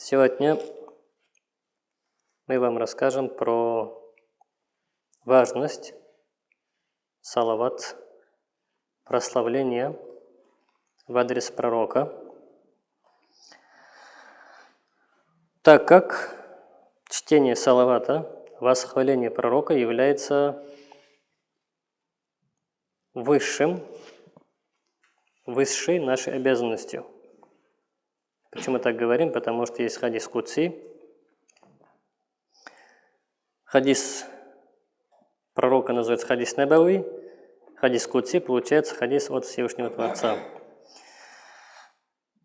Сегодня мы вам расскажем про важность салават, прославления в адрес пророка, так как чтение салавата, восхваление пророка является высшим, высшей нашей обязанностью. Почему так говорим? Потому что есть хадис Куци. Хадис пророка называется хадис Набави. Хадис Куци получается хадис от Всевышнего Творца.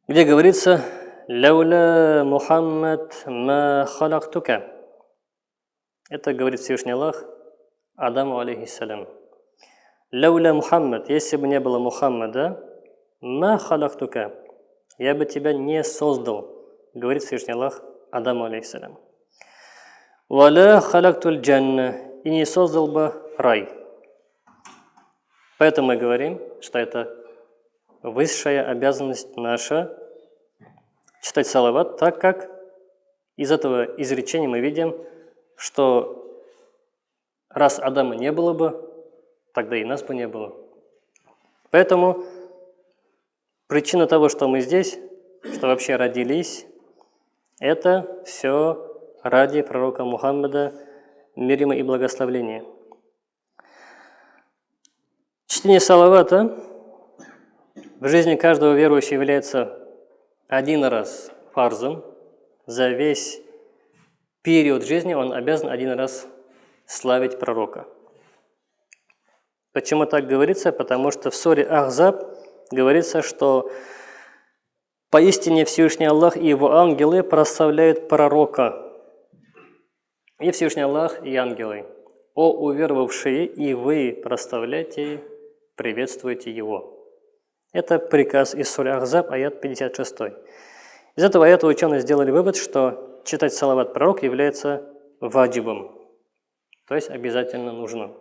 Где говорится «Лауля Мухаммад ма халактука». Это говорит Всевышний Аллах Адаму алейхиссалям. Лауля Мухаммад, если бы не было Мухаммада, ма халактука, я бы тебя не создал, говорит Всевышний Аллах Адаму алейхиссалям. Валя халактуль джанна, и не создал бы рай. Поэтому мы говорим, что это высшая обязанность наша читать салават, так как из этого изречения мы видим, что раз Адама не было бы, тогда и нас бы не было. Поэтому причина того, что мы здесь, что вообще родились, это все ради пророка Мухаммада, мир ему и благословление. Чтение салавата в жизни каждого верующего является один раз фарзом, за весь период жизни он обязан один раз славить пророка. Почему так говорится? Потому что в суре Ахзаб говорится, что поистине Всевышний Аллах и его ангелы прославляют пророка. И Всевышний Аллах и ангелы. О уверовавшие, и вы прославляйте, приветствуйте его. Это приказ из Сури Ахзаб, аят 56. Из этого аята ученые сделали вывод, что читать салават пророк является ваджибом, то есть обязательно нужно.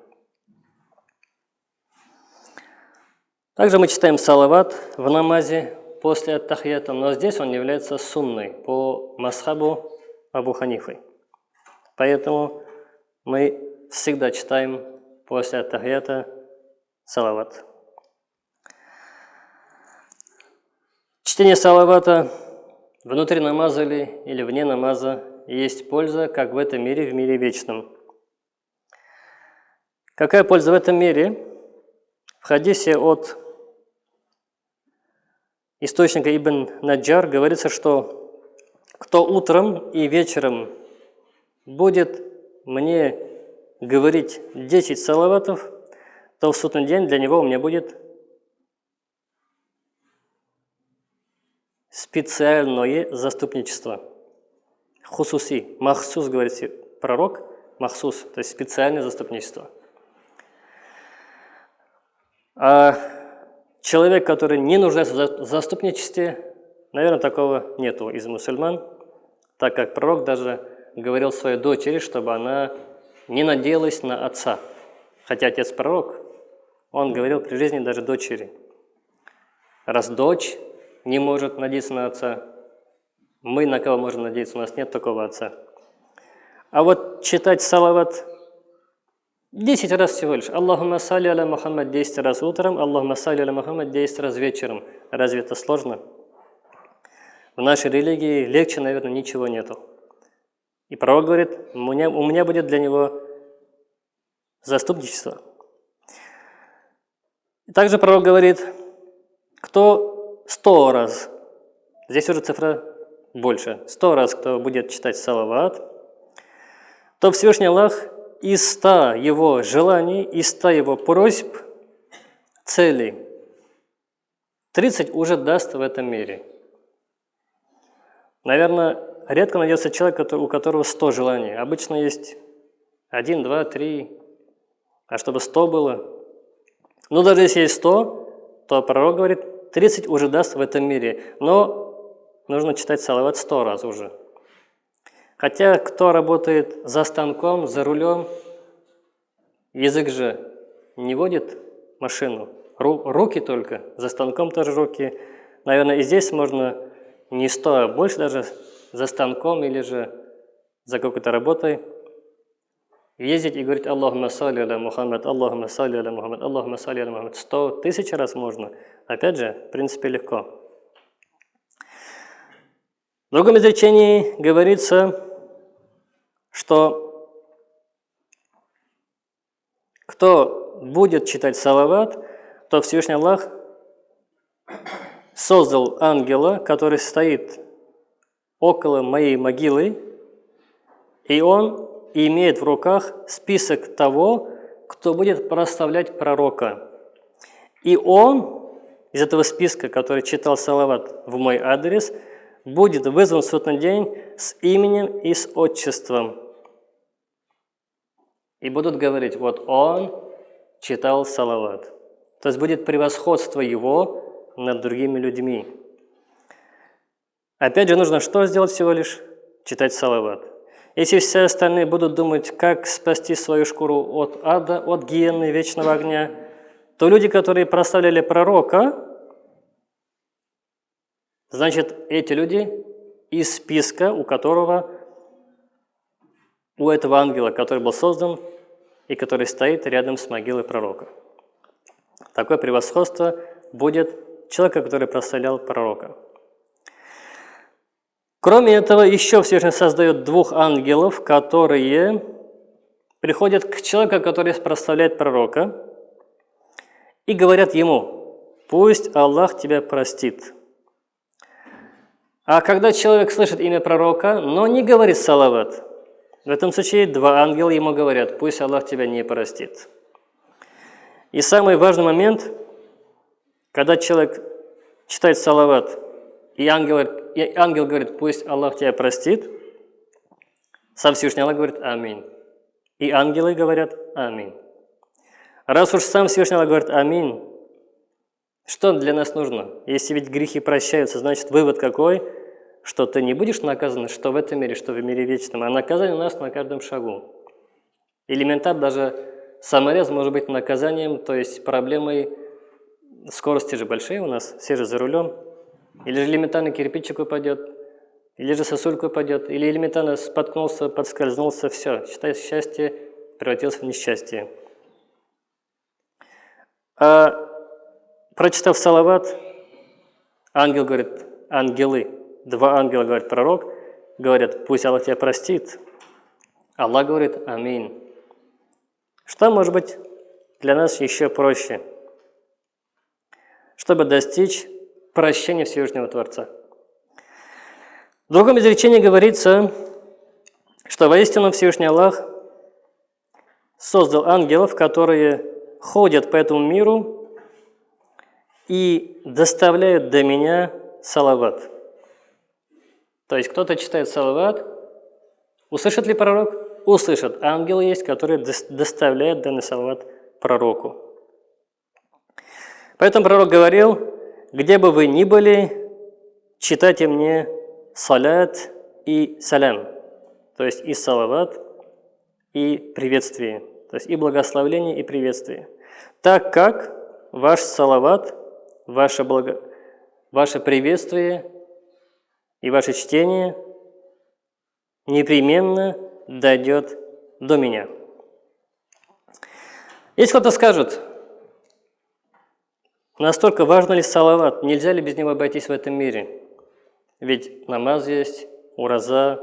Также мы читаем салават в намазе после аттахията, но здесь он является сунной по масхабу Абу Ханифы. Поэтому мы всегда читаем после аттахията салават. Чтение салавата внутри намаза ли или вне намаза есть польза как в этом мире, в мире вечном. Какая польза в этом мире? В хадисе от источника Ибн Наджар говорится, что кто утром и вечером будет мне говорить 10 салаватов, то в судный день для него у меня будет специальное заступничество. Хусуси, махсус, говорит пророк, махсус, то есть специальное заступничество. А человек, который не нуждается в заступничестве, наверное, такого нету из мусульман, так как пророк даже говорил своей дочери, чтобы она не надеялась на отца. Хотя отец пророк, он говорил при жизни даже дочери. Раз дочь не может надеяться на отца. Мы на кого можем надеяться? У нас нет такого отца. А вот читать салават 10 раз всего лишь. Аллахумма салли аля Мухаммад 10 раз утром, Аллахумма салли аля Мухаммад 10 раз вечером. Разве это сложно? В нашей религии легче, наверное, ничего нету. И пророк говорит, у меня, у меня будет для него заступничество. И также пророк говорит, кто сто раз, здесь уже цифра больше, сто раз, кто будет читать салават, то Всевышний Аллах из ста его желаний, из ста его просьб, целей, 30 уже даст в этом мире. Наверное, редко найдется человек, у которого 100 желаний. Обычно есть 1, 2, 3, а чтобы 100 было. Ну, даже если есть 100, то пророк говорит, 30 уже даст в этом мире, но нужно читать салават 100 раз уже. Хотя кто работает за станком, за рулем, язык же не водит машину, руки только, за станком тоже руки. Наверное, и здесь можно не 100, а больше даже за станком или же за какой-то работой, ездить и говорить Аллахума салли аля Мухаммад, Аллахума салли аля Мухаммад, Аллахума салли аля Мухаммад. Сто тысяч раз можно. Опять же, в принципе, легко. В другом изречении говорится, что кто будет читать салават, то Всевышний Аллах создал ангела, который стоит около моей могилы, и он имеет в руках список того, кто будет прославлять пророка. И он из этого списка, который читал Салават в мой адрес, будет вызван в судный день с именем и с отчеством. И будут говорить, вот он читал Салават. То есть будет превосходство его над другими людьми. Опять же, нужно что сделать всего лишь? Читать Салават. Если все остальные будут думать, как спасти свою шкуру от ада, от гиены вечного огня, то люди, которые прославляли пророка, значит, эти люди из списка, у которого, у этого ангела, который был создан и который стоит рядом с могилой пророка. Такое превосходство будет человека, который прославлял пророка. Кроме этого, еще Всевышний создает двух ангелов, которые приходят к человеку, который прославляет пророка, и говорят ему, пусть Аллах тебя простит. А когда человек слышит имя пророка, но не говорит салават, в этом случае два ангела ему говорят, пусть Аллах тебя не простит. И самый важный момент, когда человек читает салават, и ангел, и ангел говорит, пусть Аллах тебя простит, сам Всевышний Аллах говорит «Аминь». И ангелы говорят «Аминь». Раз уж сам Всевышний Аллах говорит «Аминь», что для нас нужно? Если ведь грехи прощаются, значит вывод какой? Что ты не будешь наказан, что в этом мире, что в мире вечном, а наказание у нас на каждом шагу. Элементар даже саморез может быть наказанием, то есть проблемой скорости же большие у нас, все же за рулем, или же элементарно кирпичик упадет, или же сосулька упадет, или элементарно споткнулся, подскользнулся, все, считай, счастье превратилось в несчастье. А, прочитав Салават, ангел говорит, ангелы, два ангела, говорит пророк, говорят, пусть Аллах тебя простит. Аллах говорит, аминь. Что может быть для нас еще проще? Чтобы достичь прощения Всевышнего Творца. В другом изречении говорится, что воистину Всевышний Аллах создал ангелов, которые ходят по этому миру и доставляют до меня салават. То есть кто-то читает салават, услышит ли пророк? Услышит. Ангелы есть, которые доставляют данный салават пророку. Поэтому пророк говорил, где бы вы ни были, читайте мне салят и салям, то есть и салават, и приветствие, то есть и благословление, и приветствие. Так как ваш салават, ваше, благо... ваше приветствие и ваше чтение непременно дойдет до меня. Если кто-то скажет, Настолько важно ли салават? Нельзя ли без него обойтись в этом мире? Ведь намаз есть, ураза,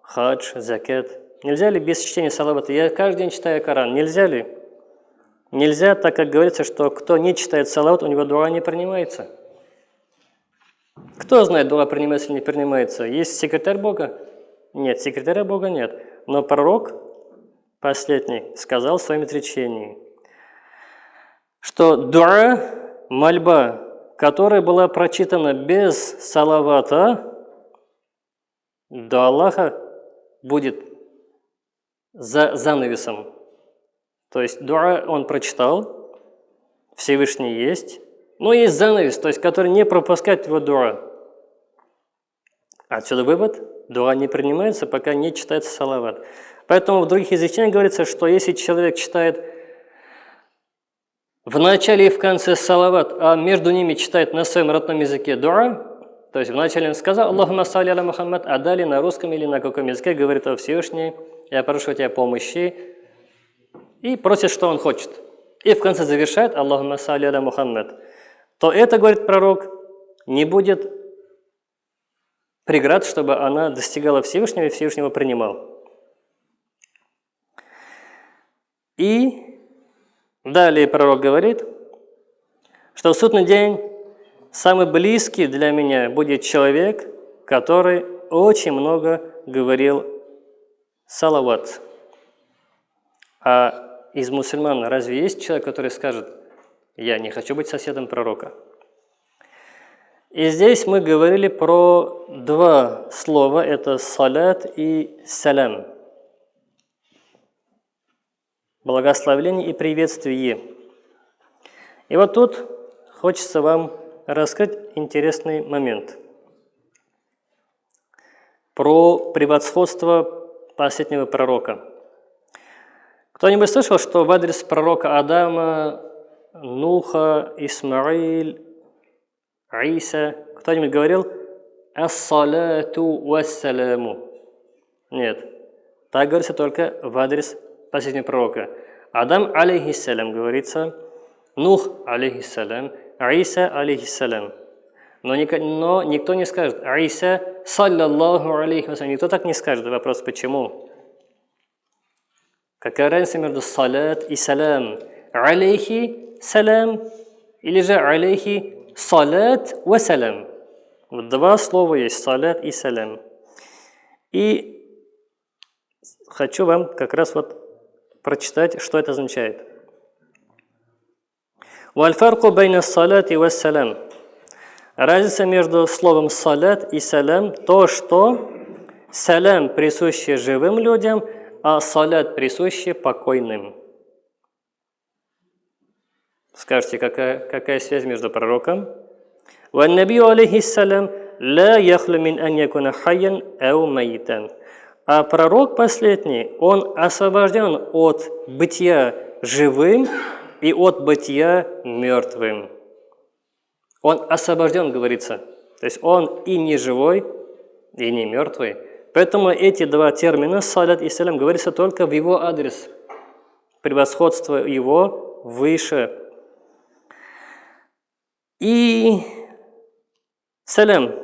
хадж, закет. Нельзя ли без чтения салавата? Я каждый день читаю Коран. Нельзя ли? Нельзя, так как говорится, что кто не читает салават, у него дуа не принимается. Кто знает, дуа принимается или не принимается? Есть секретарь Бога? Нет, секретаря Бога нет. Но пророк последний сказал в своем изречении – что дуа, мольба, которая была прочитана без салавата, до Аллаха будет за занавесом. То есть дуа он прочитал, Всевышний есть, но есть занавес, то есть который не пропускает его дуа. Отсюда вывод, дуа не принимается, пока не читается салават. Поэтому в других изречениях говорится, что если человек читает в начале и в конце салават, а между ними читает на своем родном языке дуа, То есть вначале он сказал «Аллахума салли аля Мухаммад», а далее на русском или на каком языке говорит о Всевышний, я прошу тебя помощи, и просит, что он хочет. И в конце завершает «Аллахума салли аля Мухаммад». То это, говорит пророк, не будет преград, чтобы она достигала Всевышнего и Всевышнего принимал. И далее пророк говорит, что в судный день самый близкий для меня будет человек, который очень много говорил салават. А из мусульман разве есть человек, который скажет, я не хочу быть соседом пророка? И здесь мы говорили про два слова, это салят и салям. Благословление и приветствие. И вот тут хочется вам рассказать интересный момент про превосходство последнего пророка. Кто-нибудь слышал, что в адрес пророка Адама, Нуха, Исмаиль, Иса, кто-нибудь говорил «Ассалату вассаляму»? Нет. Так говорится только в адрес последнего пророка. Адам, алейхиссалям, говорится, Нух, алейхиссалям, Иса, алейхиссалям. Но, но никто не скажет Иса, саллаллаху алейхи Никто так не скажет. Вопрос, почему? Какая разница между салат и салам? Алейхи салам или же алейхи салат ва салам. Вот два слова есть, салат и салам. И хочу вам как раз вот прочитать, что это означает. Вальфарку байна салат и вассалям. Разница между словом салат и салам то, что салам присущий живым людям – а салят присущи покойным. Скажите, какая, какая связь между пророком? «Ваннабию алейхиссалям ла яхлю мин ан ау майтан». А пророк последний, он освобожден от бытия живым и от бытия мертвым. Он освобожден, говорится. То есть он и не живой, и не мертвый, Поэтому эти два термина, салят и салям, говорится только в его адрес. Превосходство его выше. И салям.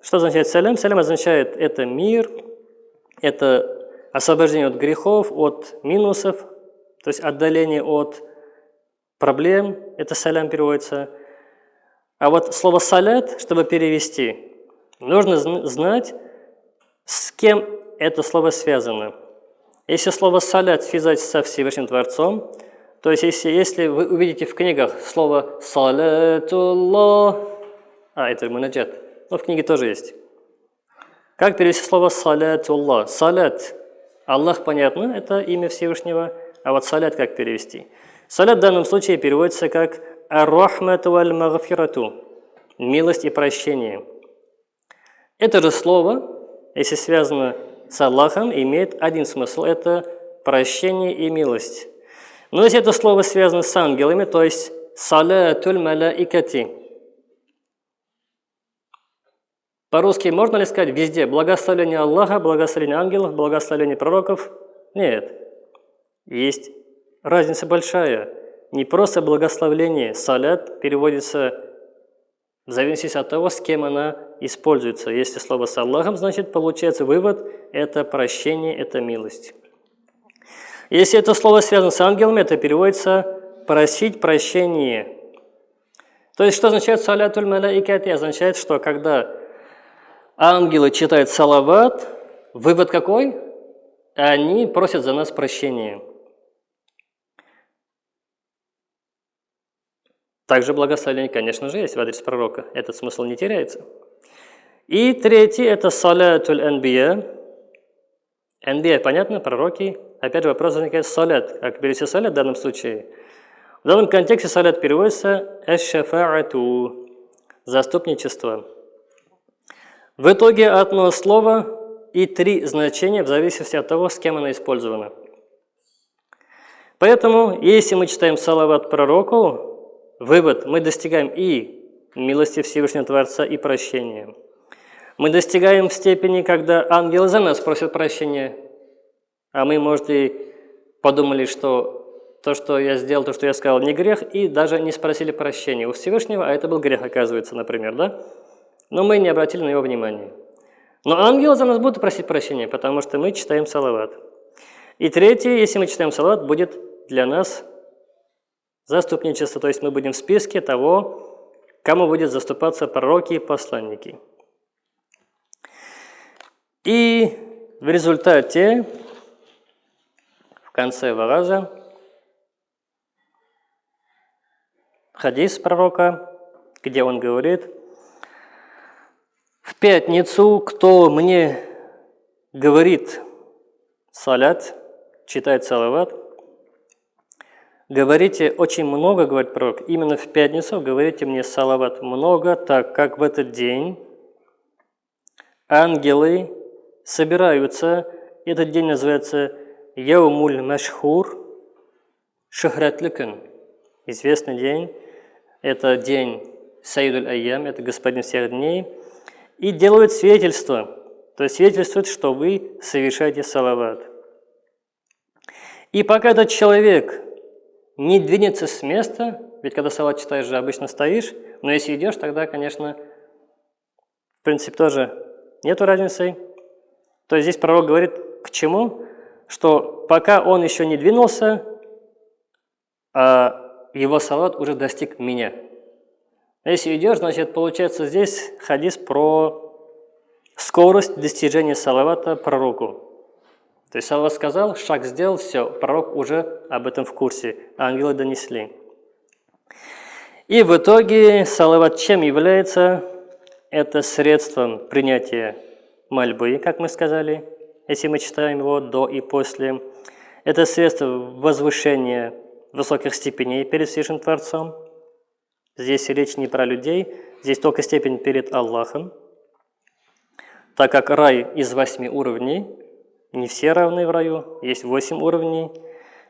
Что означает салям? Салям означает это мир, это освобождение от грехов, от минусов, то есть отдаление от проблем, это салям переводится. А вот слово салят, чтобы перевести, нужно знать, с кем это слово связано? Если слово «салят» связать со Всевышним Творцом, то есть если, если вы увидите в книгах слово «салатуллах», а, это мунаджат, но в книге тоже есть. Как перевести слово «салатуллах»? «Салят» – Аллах, понятно, это имя Всевышнего, а вот «салят» как перевести? «Салят» в данном случае переводится как «ар-рахмату валь-магфирату» – милость и прощение. Это же слово если связано с Аллахом, имеет один смысл – это прощение и милость. Но если это слово связано с ангелами, то есть «салатуль малаикати», по-русски можно ли сказать везде благословение Аллаха, благословение ангелов, благословение пророков? Нет. Есть разница большая. Не просто благословление. Салят переводится в зависимости от того, с кем она используется. Если слово с Аллахом, значит, получается вывод – это прощение, это милость. Если это слово связано с ангелами, это переводится «просить прощение». То есть, что означает «салятуль малаикати»? Означает, что когда ангелы читают салават, вывод какой? Они просят за нас прощения. Также благословение, конечно же, есть в адрес пророка. Этот смысл не теряется. И третий – это салятуль анбия. Анбия, понятно, пророки. Опять же вопрос возникает салят. Как перевести салят в данном случае? В данном контексте салят переводится эшшафаату – заступничество. В итоге одно слово и три значения в зависимости от того, с кем оно использовано. Поэтому, если мы читаем салават пророку, вывод – мы достигаем и милости Всевышнего Творца, и прощения – Мы достигаем степени, когда ангелы за нас просят прощения, а мы, может, и подумали, что то, что я сделал, то, что я сказал, не грех, и даже не спросили прощения у Всевышнего, а это был грех, оказывается, например, да? Но мы не обратили на его внимание. Но ангелы за нас будут просить прощения, потому что мы читаем салават. И третье, если мы читаем салават, будет для нас заступничество, то есть мы будем в списке того, кому будет заступаться пророки и посланники. И в результате, в конце вараза, хадис пророка, где он говорит, «В пятницу, кто мне говорит салят, читает салават, говорите очень много, говорит пророк, именно в пятницу говорите мне салават много, так как в этот день ангелы собираются, этот день называется Яумуль Машхур Шахратликан, известный день, это день Саидуль Айям, это господин всех дней, и делают свидетельство, то есть свидетельствует, что вы совершаете салават. И пока этот человек не двинется с места, ведь когда салат читаешь же обычно стоишь, но если идешь, тогда, конечно, в принципе тоже нету разницы. То есть здесь пророк говорит к чему? Что пока он еще не двинулся, а его салат уже достиг меня. Если идешь, значит, получается здесь хадис про скорость достижения салавата пророку. То есть Аллах сказал, шаг сделал, все, пророк уже об этом в курсе, ангелы донесли. И в итоге салават чем является? Это средством принятия мольбы, как мы сказали, если мы читаем его до и после. Это средство возвышения высоких степеней перед Всевышним Творцом. Здесь речь не про людей, здесь только степень перед Аллахом. Так как рай из восьми уровней, не все равны в раю, есть восемь уровней.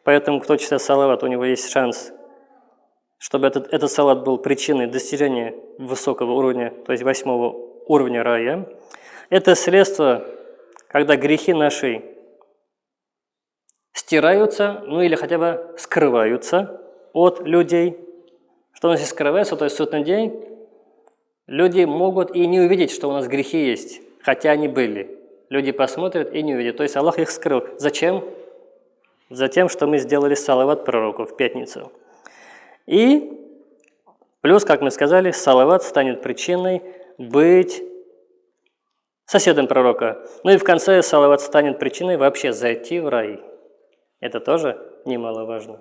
Поэтому кто читает салават, у него есть шанс, чтобы этот, этот салат был причиной достижения высокого уровня, то есть восьмого уровня рая. Это средство, когда грехи наши стираются, ну или хотя бы скрываются от людей. Что у нас скрывается, то есть в судный день люди могут и не увидеть, что у нас грехи есть, хотя они были. Люди посмотрят и не увидят. То есть Аллах их скрыл. Зачем? Затем, что мы сделали салават пророку в пятницу. И плюс, как мы сказали, салават станет причиной быть соседом пророка. Ну и в конце салават станет причиной вообще зайти в рай. Это тоже немаловажно.